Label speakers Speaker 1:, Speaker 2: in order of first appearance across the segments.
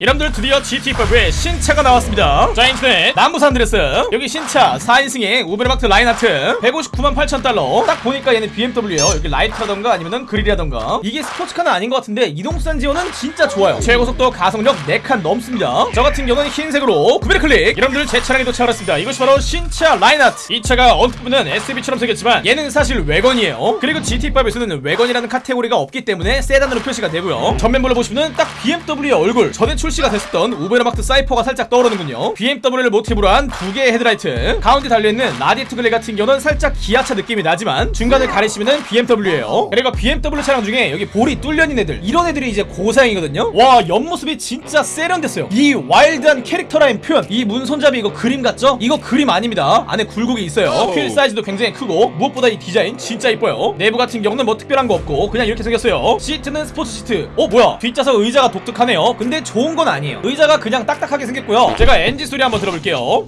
Speaker 1: 여러분들 드디어 GT5의 신차가 나왔습니다. 자 인터넷. 남부 산 안드레아스 여기 신차 4인승의 우베르마트 라인하트. 159만 8천 달러. 딱 보니까 얘는 BMW예요. 여기 라이트라던가 아니면은 그릴이라던가. 이게 스포츠카는 아닌 것 같은데 이동수단 지원은 진짜 좋아요. 최고속도 가속력 4칸 넘습니다. 저 같은 경우는 흰색으로 구매를 클릭. 여러분들 제 차량이 도착을 했습니다. 이것이 바로 신차 라인하트. 이 차가 언뜻 보면 SUV처럼 생겼지만 얘는 사실 왜건이에요. 그리고 GT5에서는 왜건이라는 카테고리가 없기 때문에 세단으로 표시가 되고요. 전면부를 보시면 딱 BMW의 얼굴. 전에 출시가 됐었던 우베르마트 사이퍼가 살짝 떠오르는군요. BMW를 모티브로 한 두 개의 헤드라이트. 가운데 달려있는 라디에이터 그릴 같은 경우는 살짝 기아차 느낌이 나지만 중간을 가리시면은 BMW예요. 그리고 BMW 차량 중에 여기 볼이 뚫려있는 애들. 이런 애들이 이제 고사양이거든요. 와 옆모습이 진짜 세련됐어요. 이 와일드한 캐릭터 라인 표현. 이 문 손잡이 이거 그림 같죠? 이거 그림 아닙니다. 안에 굴곡이 있어요. 휠 사이즈도 굉장히 크고 무엇보다 이 디자인 진짜 이뻐요. 내부 같은 경우는 뭐 특별한 거 없고 그냥 이렇게 생겼어요. 시트는 스포츠 시트. 어 뭐야? 뒷좌석 의자가 독특하네요. 근데 좋은 건 아니에요. 의자가 그냥 딱딱하게 생겼고요. 제가 엔진 소리 한번 들어볼게요.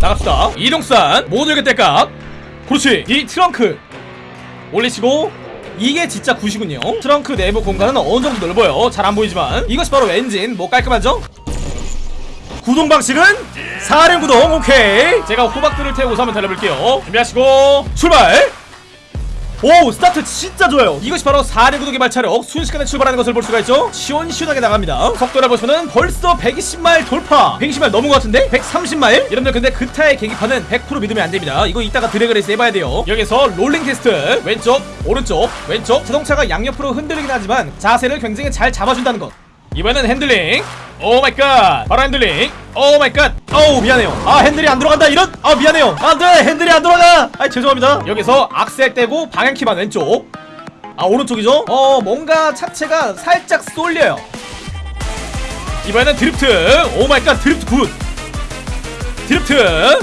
Speaker 1: 나갑시다. 이동산 모두 이렇게 뗄까 그렇지. 이 트렁크. 올리시고 이게 진짜 good이군요. 트렁크 내부 공간은 어느정도 넓어요? 잘 안보이지만. 이것이 바로 엔진. 뭐 깔끔하죠? 구동 방식은 사륜 구동. 오케이. 제가 호박들을 태우고서 한번 달려볼게요. 준비하시고 출발 오 스타트 진짜 좋아요. 이것이 바로 4륜 구동 개발차력 순식간에 출발하는 것을 볼 수가 있죠? 시원시원하게 나갑니다. 속도를 보시면 벌써 120마일 돌파. 120마일 넘은 것 같은데? 130마일? 여러분들 근데 그타의 계기판은 100% 믿으면 안 됩니다. 이거 이따가 drag race 해봐야 돼요. 여기서 rolling 테스트. 왼쪽 오른쪽 왼쪽. 자동차가 양옆으로 흔들리긴 하지만 자세를 굉장히 잘 잡아준다는 것 이번엔 핸들링. Oh my God. 바로 핸들링. Oh my God. 어우 미안해요. 아 핸들이 안 들어간다 이런? 아 미안해요. 안돼 핸들이 안 들어가 아 죄송합니다. 여기서 악셀 떼고 방향키만 왼쪽. 아 오른쪽이죠? 어 뭔가 차체가 살짝 쏠려요. 이번에는 drift. Oh my God drift good. drift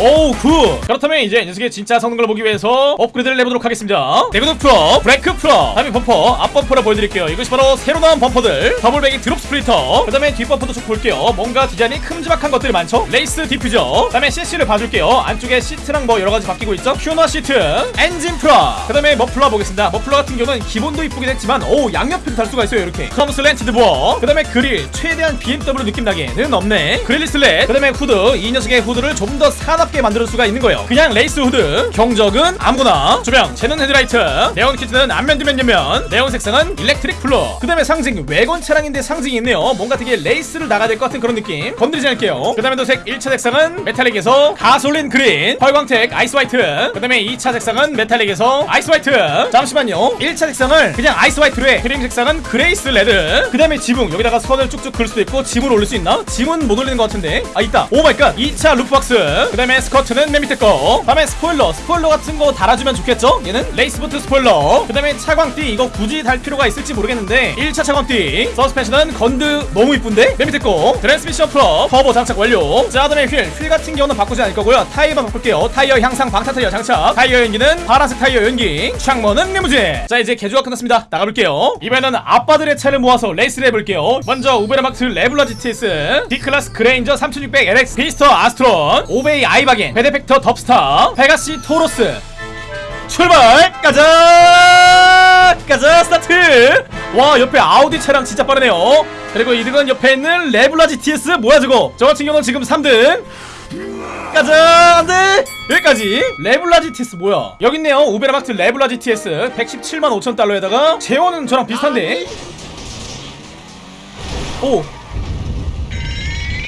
Speaker 1: 오우 good! 그렇다면 이제 녀석의 진짜 성능을 보기 위해서 업그레이드를 해보도록 하겠습니다. 대그도 프로 브레이크 프로 다음에 범퍼 앞 범퍼를 보여드릴게요. 이것이 바로 새로 나온 범퍼들. 더블백이 drop splitter. 그 다음에 뒷범퍼도 쭉 볼게요. 뭔가 디자인이 큼지막한 것들이 많죠? race diffuser. 그 다음에 CC를 봐줄게요. 안쪽에 시트랑 뭐 여러가지 바뀌고 있죠? 큐너 시트. 엔진 프로 그 다음에 머플러 보겠습니다. 머플러 같은 경우는 기본도 이쁘긴 했지만 오 양옆에도 달 수가 있어요 이렇게. 크롬 slanted bore. 그 다음에 그릴. 최대한 BMW 느낌 나게는 없네. 그릴리 슬렛 그 다음에 후드. 이 녀석의 후드를 좀 더 사납게 만들 수가 있는 거예요. 그냥 레이스 후드 경적은 아무거나. 조명 제는 헤드라이트 네온 키트는 앞면 뒷면 옆면. 네온 색상은 electric blue. 그 다음에 상징 왜건 차량인데 상징이 있네요. 뭔가 되게 레이스를 나가야 될 것 같은 그런 느낌. 건드리지 않을게요. 그 다음에 도색 1차 색상은 metallic에서 gasoline green 활광택 ice white. 그 다음에 2차 색상은 metallic에서 ice white. 잠시만요. 1차 색상을 그냥 ice white로 해. 크림 색상은 grace red. 그 다음에 지붕 여기다가 선을 쭉쭉 그을 수도 있고 짐을 올릴 수 있나? 짐은 못 올리는 것 같은데. 아 있다. Oh my God. 2차 roof box. 그 다음에 스커트는 맨 밑에 거. 다음에 스포일러 스포일러 같은 거 달아주면 좋겠죠? 얘는 race boot spoiler. 그 다음에 차광띠 이거 굳이 달 필요가 있을지 모르겠는데 1차 차광띠. 서스펜션은 건드 너무 이쁜데? 맨 밑에 거. 트랜스미션 프로 터보 장착 완료. 자 다음에 휠 휠 같은 경우는 바꾸지 않을 거고요. 타이어만 바꿀게요. 타이어 향상 방타 타이어 장착. 타이어 연기는 파란색 타이어 연기. 창문은 리무진. 자 이제 개조가 끝났습니다. 나가볼게요. 이번에는 아빠들의 차를 모아서 레이스를 해볼게요. 먼저 우베르마트 레블라 GTS 디클라스 그레인저 3600 LX 비스터 아스트론 오베이 아이 바겐 베데펙터 덥스타. 페가시 토로스. 출발! 가자! 가자 스타트! 와 옆에 아우디 차량 진짜 빠르네요. 그리고 2등은 옆에 있는 레블라 GTS 뭐야 저거? 저 같은 경우는 지금 3등. 가자 안돼 여기까지. 레블라 GTS 뭐야? 여기 있네요. 우베르마트 레블라 GTS 117만 5천 달러에다가 제원은 저랑 비슷한데. 오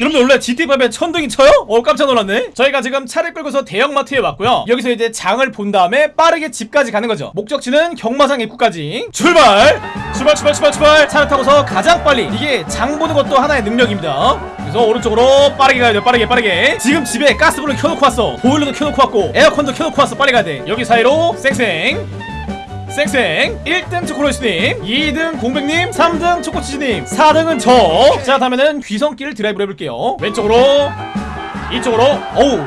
Speaker 1: 여러분들 원래 GT5에 천둥이 쳐요? 어 깜짝 놀랐네. 저희가 지금 차를 끌고서 대형마트에 왔고요. 여기서 이제 장을 본 다음에 빠르게 집까지 가는 거죠. 목적지는 경마장 입구까지. 출발! 출발 출발 출발 출발! 차를 타고서 가장 빨리. 이게 장 보는 것도 하나의 능력입니다. 그래서 오른쪽으로 빠르게 가야 돼 빠르게 빠르게. 지금 집에 가스불을 켜놓고 왔어. 보일러도 켜놓고 왔고 에어컨도 켜놓고 왔어. 빨리 가야 돼. 여기 사이로 쌩쌩 쌩쌩 1등 초코로이스님 2등 공백님 3등 초코치즈님 4등은 저. 자 다음에는 귀성길 드라이브를 해볼게요. 왼쪽으로 이쪽으로 어우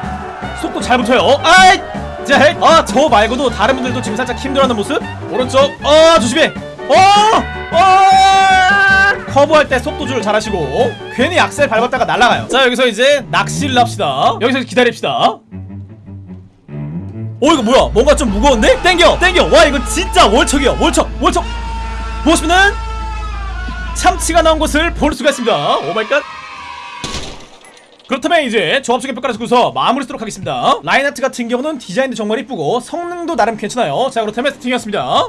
Speaker 1: 속도 잘 붙어요. 아이 자 아 저 말고도 다른 분들도 지금 살짝 힘들어하는 모습. 오른쪽 어 조심해. 어! 어! 커브할 때 속도 조절 잘하시고 괜히 악셀 밟았다가 날아가요. 자 여기서 이제 낚시를 합시다. 여기서 기다립시다 어 이거 뭐야? 뭔가 좀 무거운데? 땡겨! 땡겨! 와 이거 진짜 월척이야. 월척! 월척! 보시면은 참치가 나온 것을 볼 수가 있습니다. Oh my God! 그렇다면 이제 종합적인 평가를 듣고서 마무리 쓰도록 하겠습니다. 라인하트 같은 경우는 디자인도 정말 이쁘고 성능도 나름 괜찮아요. 자 그렇다면 세팅이었습니다